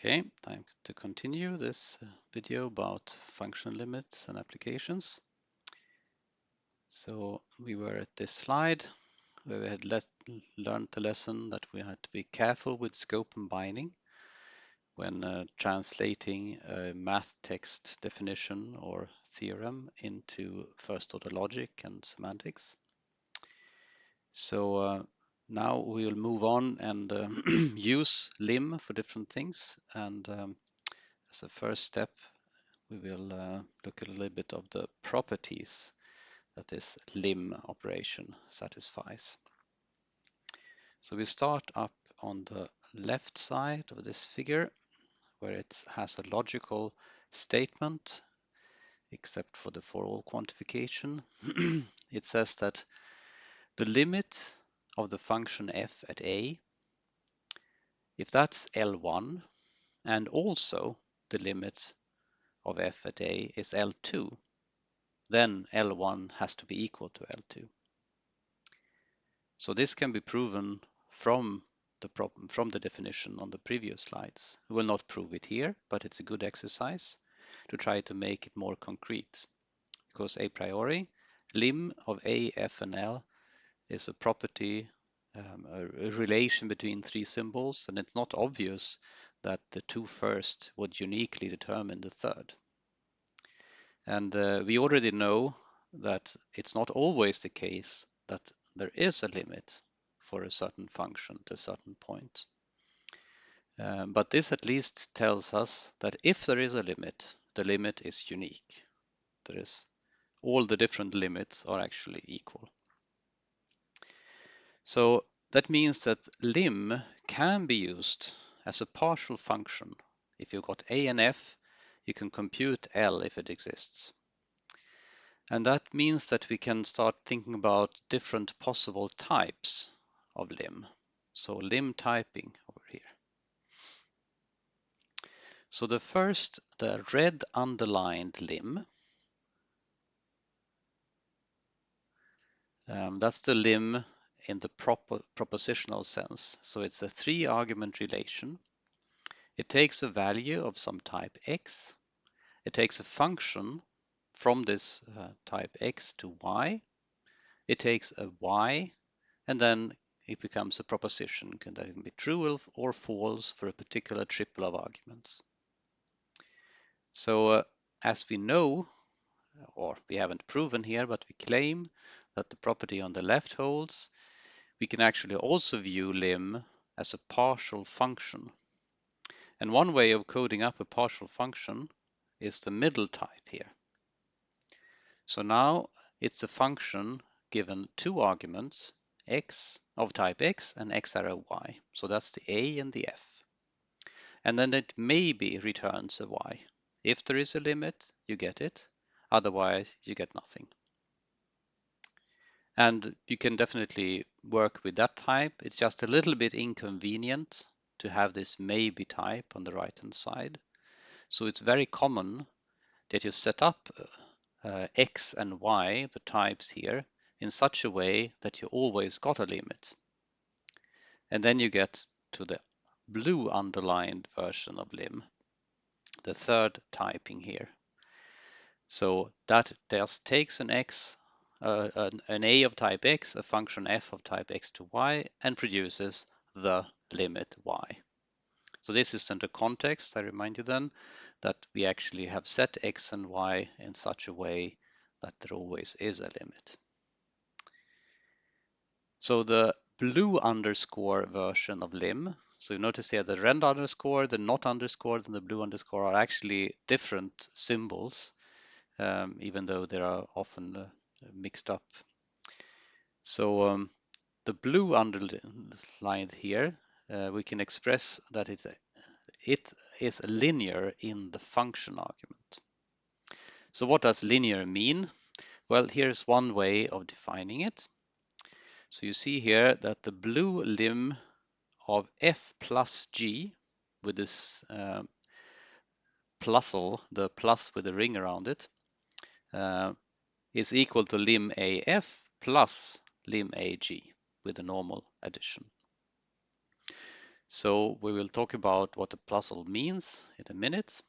Okay, time to continue this uh, video about function limits and applications. So we were at this slide where we had learned the lesson that we had to be careful with scope and binding when uh, translating a math text definition or theorem into first order logic and semantics. So uh, now we'll move on and uh, use lim for different things. And um, as a first step, we will uh, look at a little bit of the properties that this lim operation satisfies. So we start up on the left side of this figure where it has a logical statement except for the for all quantification. it says that the limit of the function f at a, if that's L1, and also the limit of f at a is L2, then L1 has to be equal to L2. So this can be proven from the problem from the definition on the previous slides. We will not prove it here, but it's a good exercise to try to make it more concrete. Because a priori, lim of a, f, and l is a property, um, a, a, relation between three symbols, and it's not obvious that the two first would uniquely determine the third. And uh, we already know that it's not always the case that there is a limit for a certain function at a certain point. Um, but this at least tells us that if there is a limit, the limit is unique. There is all the different limits are actually equal. So that means that lim can be used as a partial function. If you've got a and f, you can compute L if it exists. And that means that we can start thinking about different possible types of lim. So lim typing over here. So the first, the red underlined lim, um, that's the lim in the propositional sense. So it's a three argument relation. It takes a value of some type x. It takes a function from this uh, type x to y. It takes a y and then it becomes a proposition can that can be true or false for a particular triple of arguments. So uh, as we know, or we haven't proven here, but we claim that the property on the left holds, we can actually also view lim as a partial function. And one way of coding up a partial function is the middle type here. So now it's a function given two arguments, x of type x and x arrow y. So that's the a and the f. And then it maybe returns a y. If there is a limit, you get it. Otherwise, you get nothing. And you can definitely work with that type. It's just a little bit inconvenient to have this maybe type on the right hand side. So it's very common that you set up uh, x and y, the types here, in such a way that you always got a limit. And then you get to the blue underlined version of lim, the third typing here. So that just takes an x uh, an, an, a of type x, a function f of type x to y, and produces the limit y. So this is in the context, I remind you then, that we actually have set x and y in such a way that there always is a limit. So the blue underscore version of lim, so you notice here the red underscore, the not underscore, and the blue underscore are actually different symbols, um, even though they are often uh, mixed up. So um, the blue underlined here, uh, we can express that it, it is linear in the function argument. So what does linear mean? Well, here's one way of defining it. So you see here that the blue lim of f plus g with this uh, plusle, the plus with the ring around it, uh, is equal to lim AF plus lim AG with a normal addition. So we will talk about what the Plusl means in a minute.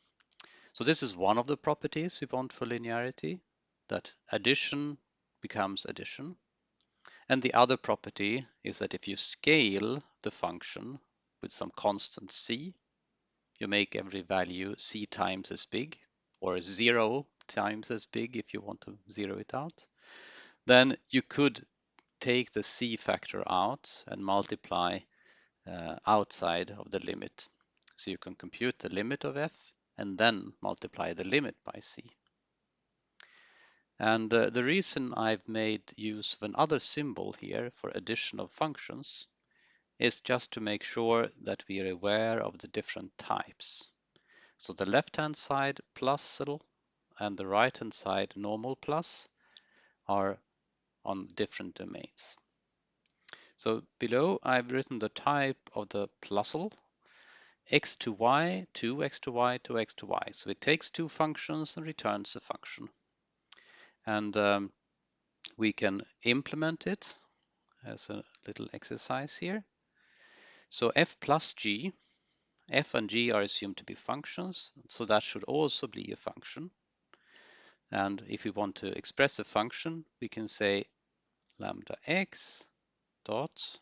So this is one of the properties we want for linearity, that addition becomes addition. And the other property is that if you scale the function with some constant c, you make every value c times as big, or zero times as big if you want to zero it out, then you could take the c factor out and multiply uh, outside of the limit. So you can compute the limit of f and then multiply the limit by c. And uh, the reason I've made use of another symbol here for addition of functions is just to make sure that we are aware of the different types. So the left-hand side Plusl and the right-hand side normal plus are on different domains. So below I've written the type of the Plusl x to y, 2x to y, 2x to y. So it takes two functions and returns a function. And um, we can implement it as a little exercise here. So f plus g, f and g are assumed to be functions, so that should also be a function. And if we want to express a function, we can say lambda x dot.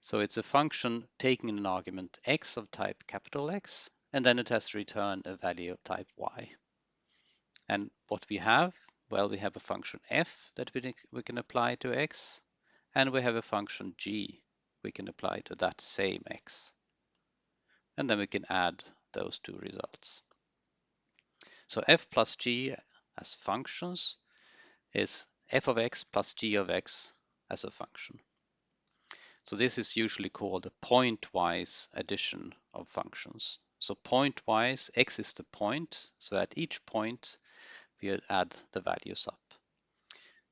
So it's a function taking an argument x of type capital X, and then it has to return a value of type y. And what we have well, we have a function f that we, we can apply to x, and we have a function g we can apply to that same x. And then we can add those two results. So f plus g as functions is f of x plus g of x as a function. So this is usually called a pointwise addition of functions. So pointwise, x is the point, so at each point we add the values up.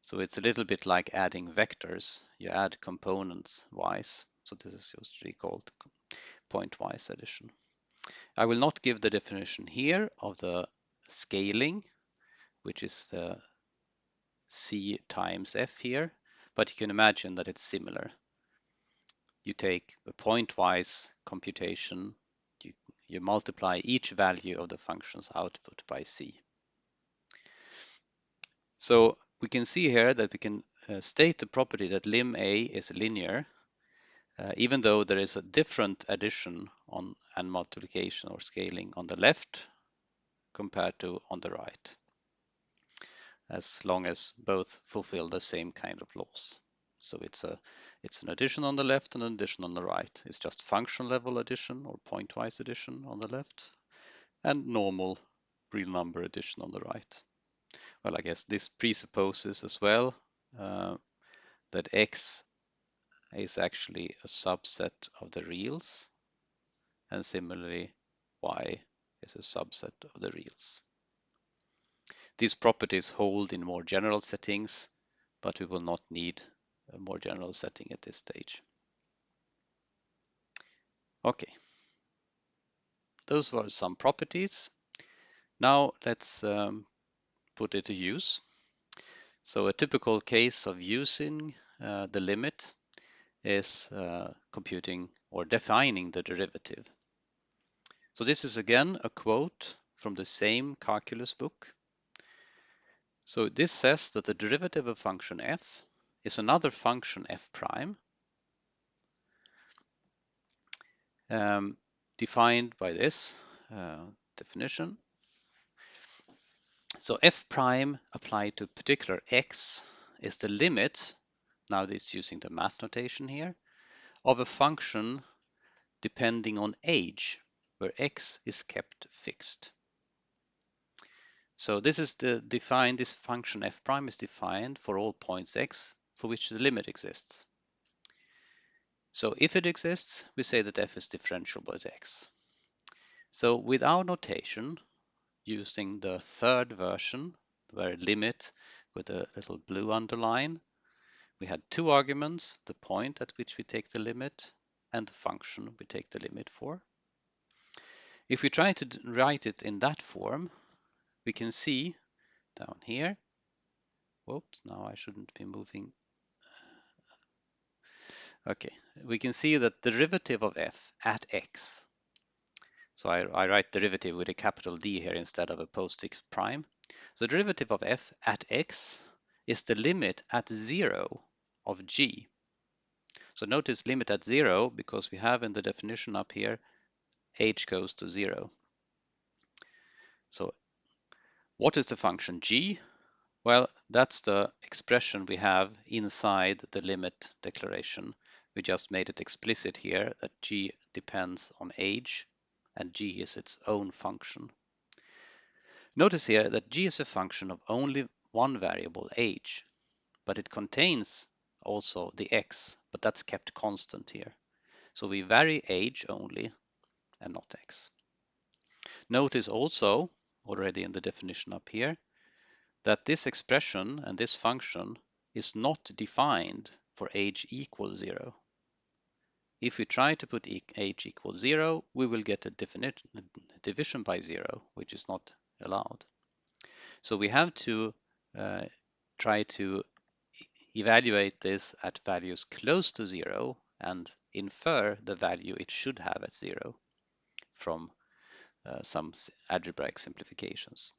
So it's a little bit like adding vectors. You add components wise. So this is usually called pointwise addition. I will not give the definition here of the scaling, which is the C times F here, but you can imagine that it's similar. You take a pointwise computation, you, you multiply each value of the function's output by C. So we can see here that we can uh, state the property that lim A is linear, uh, even though there is a different addition on and multiplication or scaling on the left compared to on the right, as long as both fulfill the same kind of laws. So it's a it's an addition on the left and an addition on the right. It's just function level addition or pointwise addition on the left and normal real number addition on the right well, I guess this presupposes as well uh, that X is actually a subset of the reals, and similarly, Y is a subset of the reals. These properties hold in more general settings, but we will not need a more general setting at this stage. Okay, those were some properties. Now let's um, put it to use. So a typical case of using uh, the limit is uh, computing or defining the derivative. So this is again a quote from the same calculus book. So this says that the derivative of function f is another function f prime um, defined by this uh, definition so f prime applied to particular x is the limit, now it's using the math notation here, of a function depending on age, where x is kept fixed. So this is the defined, this function f prime is defined for all points x for which the limit exists. So if it exists, we say that f is differentiable at x. So with our notation, using the third version, where limit with a little blue underline. We had two arguments, the point at which we take the limit and the function we take the limit for. If we try to write it in that form, we can see down here, whoops, now I shouldn't be moving. Okay, we can see that derivative of f at x, so I, I write derivative with a capital D here instead of a postfix prime. So derivative of f at x is the limit at zero of g. So notice limit at zero because we have in the definition up here h goes to zero. So what is the function g? Well, that's the expression we have inside the limit declaration. We just made it explicit here that g depends on age and g is its own function. Notice here that g is a function of only one variable, age, but it contains also the x, but that's kept constant here. So we vary age only and not x. Notice also, already in the definition up here, that this expression and this function is not defined for age equals zero. If we try to put age equals zero, we will get a division by zero, which is not allowed. So we have to uh, try to evaluate this at values close to zero and infer the value it should have at zero from some algebraic simplifications.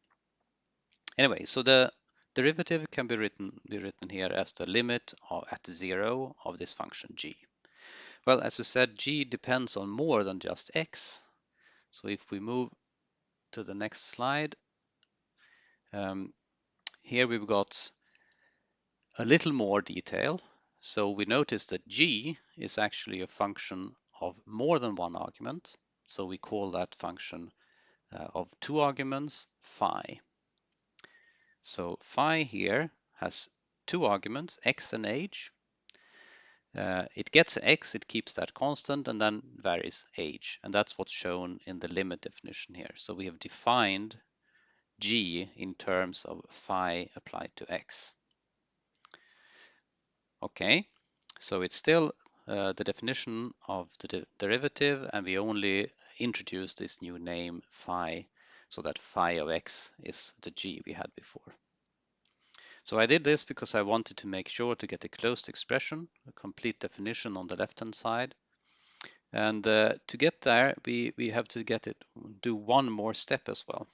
Anyway, so the derivative can be written, be written here as the limit of, at zero of this function g. Well, as we said, g depends on more than just x. So if we move to the next slide, um, here we've got a little more detail. So we notice that g is actually a function of more than one argument. So we call that function uh, of two arguments phi. So phi here has two arguments, x and age. Uh, it gets x, it keeps that constant, and then varies age. And that's what's shown in the limit definition here. So we have defined g in terms of phi applied to x. Okay, so it's still uh, the definition of the de derivative, and we only introduce this new name phi so that phi of x is the g we had before. So I did this because I wanted to make sure to get a closed expression, a complete definition on the left-hand side. And uh, to get there, we, we have to get it, do one more step as well.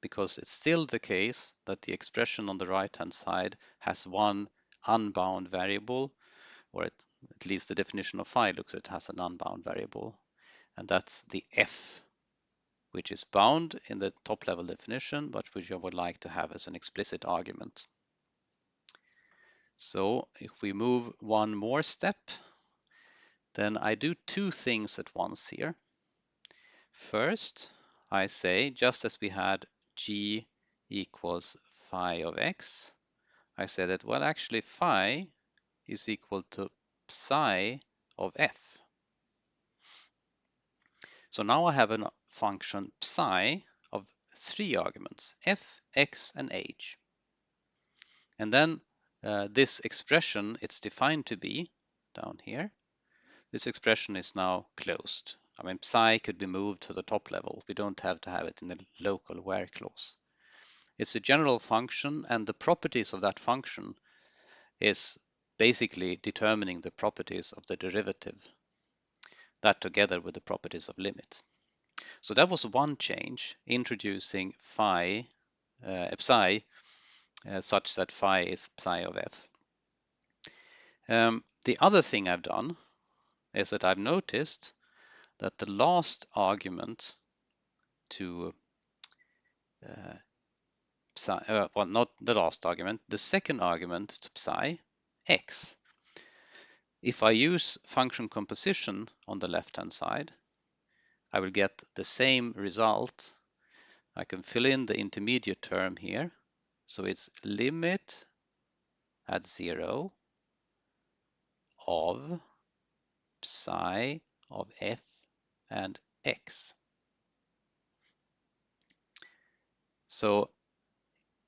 Because it's still the case that the expression on the right-hand side has one unbound variable, or at, at least the definition of phi looks it has an unbound variable, and that's the f which is bound in the top level definition, but which I would like to have as an explicit argument. So if we move one more step, then I do two things at once here. First, I say, just as we had g equals phi of x, I say that, well, actually phi is equal to psi of f. So now I have a function psi of three arguments, f, x, and h. And then uh, this expression, it's defined to be down here. This expression is now closed. I mean, psi could be moved to the top level. We don't have to have it in the local where clause. It's a general function, and the properties of that function is basically determining the properties of the derivative that together with the properties of limit. So that was one change, introducing phi, uh, psi, uh, such that phi is psi of f. Um, the other thing I've done is that I've noticed that the last argument to uh, psi, uh, well, not the last argument, the second argument to psi, x, if I use function composition on the left-hand side, I will get the same result. I can fill in the intermediate term here. So it's limit at zero of psi of f and x. So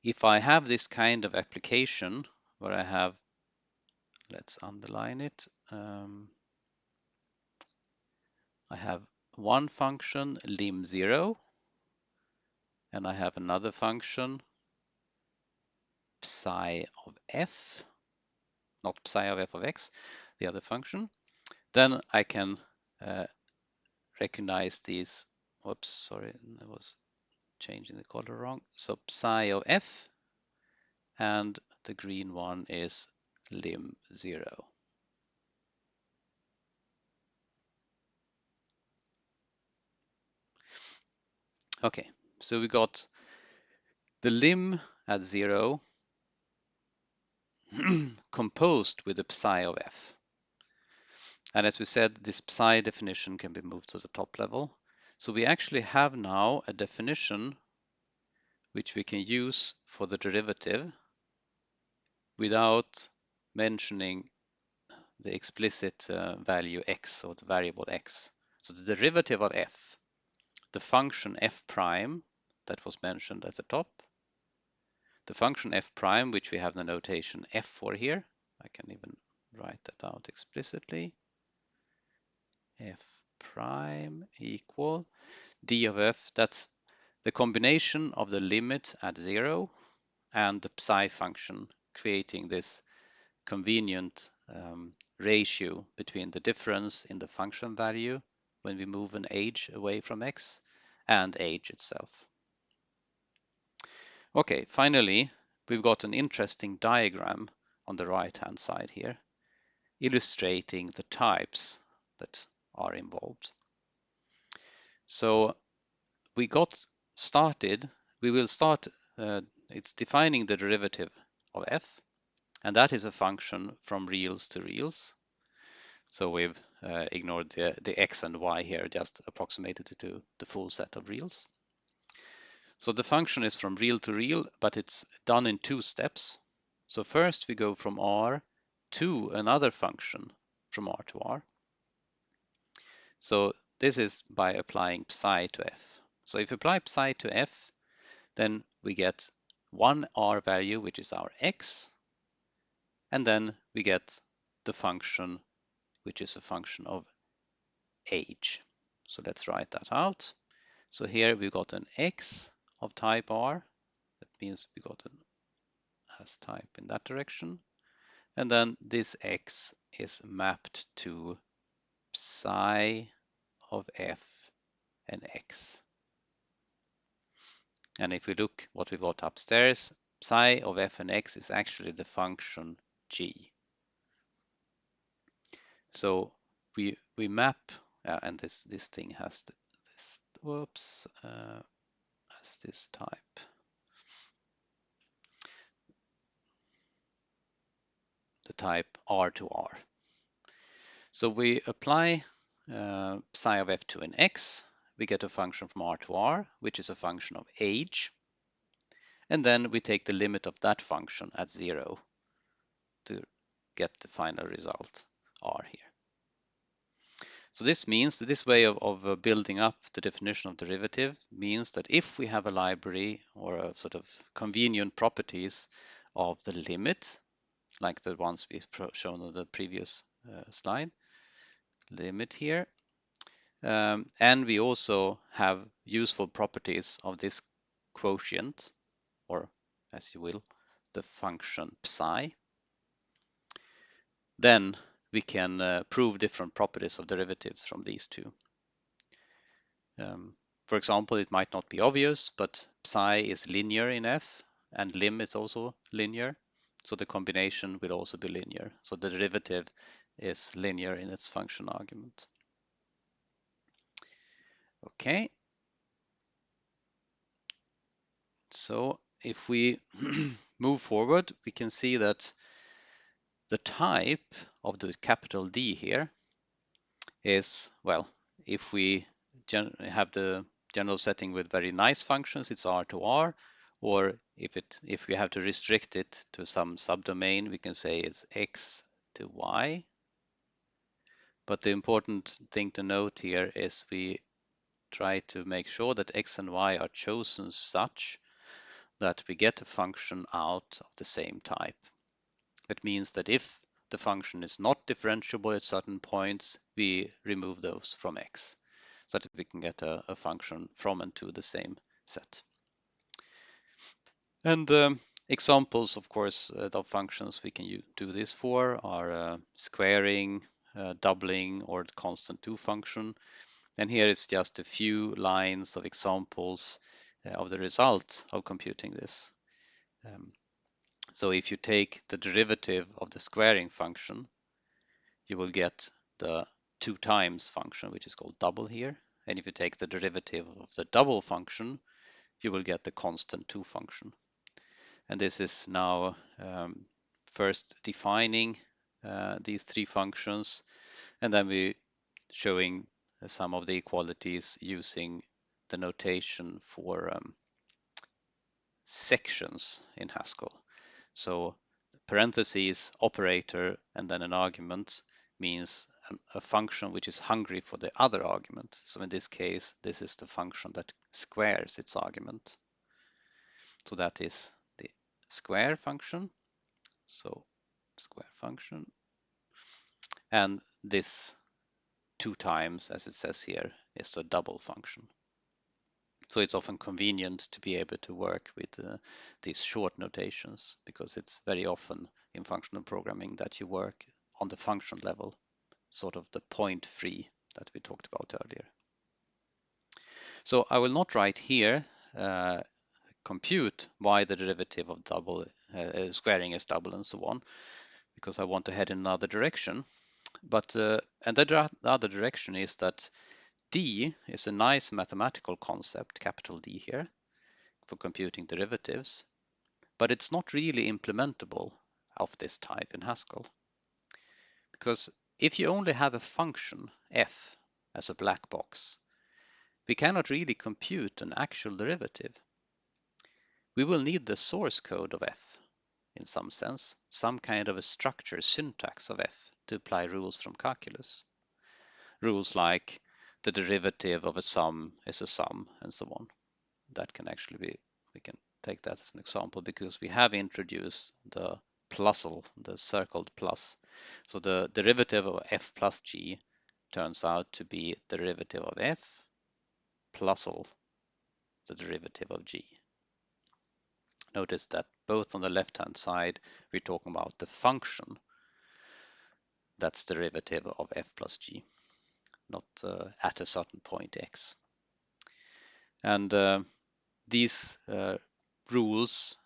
if I have this kind of application where I have let's underline it. Um, I have one function lim0 and I have another function psi of f, not psi of f of x, the other function. Then I can uh, recognize these, whoops, sorry, I was changing the color wrong. So psi of f, and the green one is lim 0. Okay, so we got the lim at 0 composed with the psi of f. And as we said, this psi definition can be moved to the top level. So we actually have now a definition which we can use for the derivative without mentioning the explicit uh, value x or the variable x. So the derivative of f, the function f prime that was mentioned at the top, the function f prime, which we have the notation f for here, I can even write that out explicitly, f prime equal d of f, that's the combination of the limit at zero and the psi function creating this convenient um, ratio between the difference in the function value when we move an age away from x and age itself. Okay, finally, we've got an interesting diagram on the right hand side here illustrating the types that are involved. So we got started, we will start, uh, it's defining the derivative of f, and that is a function from reals to reals. So we've uh, ignored the, the x and y here, just approximated it to the full set of reals. So the function is from real to real, but it's done in two steps. So first we go from r to another function from r to r. So this is by applying psi to f. So if we apply psi to f, then we get one r value, which is our x, and then we get the function, which is a function of age. So let's write that out. So here we got an x of type r. That means we got an as type in that direction. And then this x is mapped to psi of f and x. And if we look what we got upstairs, psi of f and x is actually the function g. So we we map, uh, and this this thing has this. Whoops, uh, has this type. The type r to r. So we apply uh, psi of f to an x, we get a function from r to r, which is a function of age. And then we take the limit of that function at zero get the final result r here. So this means that this way of, of uh, building up the definition of derivative means that if we have a library or a sort of convenient properties of the limit, like the ones we've shown on the previous uh, slide, limit here, um, and we also have useful properties of this quotient, or as you will, the function psi. Then we can uh, prove different properties of derivatives from these two. Um, for example, it might not be obvious, but psi is linear in f, and lim is also linear. So the combination will also be linear. So the derivative is linear in its function argument. Okay. So if we move forward, we can see that the type of the capital D here is, well, if we have the general setting with very nice functions, it's R to R, or if it if we have to restrict it to some subdomain, we can say it's X to Y. But the important thing to note here is we try to make sure that x and y are chosen such that we get a function out of the same type. It means that if the function is not differentiable at certain points, we remove those from x so that we can get a, a function from and to the same set. And um, Examples, of course, uh, of functions we can do this for are uh, squaring, uh, doubling, or the constant 2 function. And here it's just a few lines of examples uh, of the result of computing this. Um, so if you take the derivative of the squaring function, you will get the 2 times function, which is called double here. And if you take the derivative of the double function, you will get the constant 2 function. And this is now um, first defining uh, these three functions, and then we showing some of the equalities using the notation for um, sections in Haskell. So parentheses, operator, and then an argument means a function which is hungry for the other argument. So in this case, this is the function that squares its argument. So that is the square function. So square function. And this two times, as it says here, is a double function. So it's often convenient to be able to work with uh, these short notations because it's very often in functional programming that you work on the function level, sort of the point free that we talked about earlier. So I will not write here uh, compute why the derivative of double uh, uh, squaring is double and so on, because I want to head in another direction. But uh, and the other direction is that D is a nice mathematical concept, capital D here, for computing derivatives, but it's not really implementable of this type in Haskell. Because if you only have a function f as a black box, we cannot really compute an actual derivative we will need the source code of f in some sense, some kind of a structure syntax of f to apply rules from calculus. Rules like the derivative of a sum is a sum and so on. That can actually be, we can take that as an example because we have introduced the plusle, the circled plus. So the derivative of f plus g turns out to be derivative of f plusle the derivative of g notice that both on the left-hand side, we're talking about the function that's derivative of f plus g, not uh, at a certain point x. And uh, these uh, rules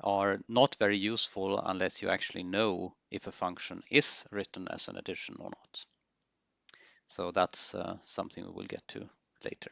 are not very useful unless you actually know if a function is written as an addition or not. So that's uh, something we will get to later.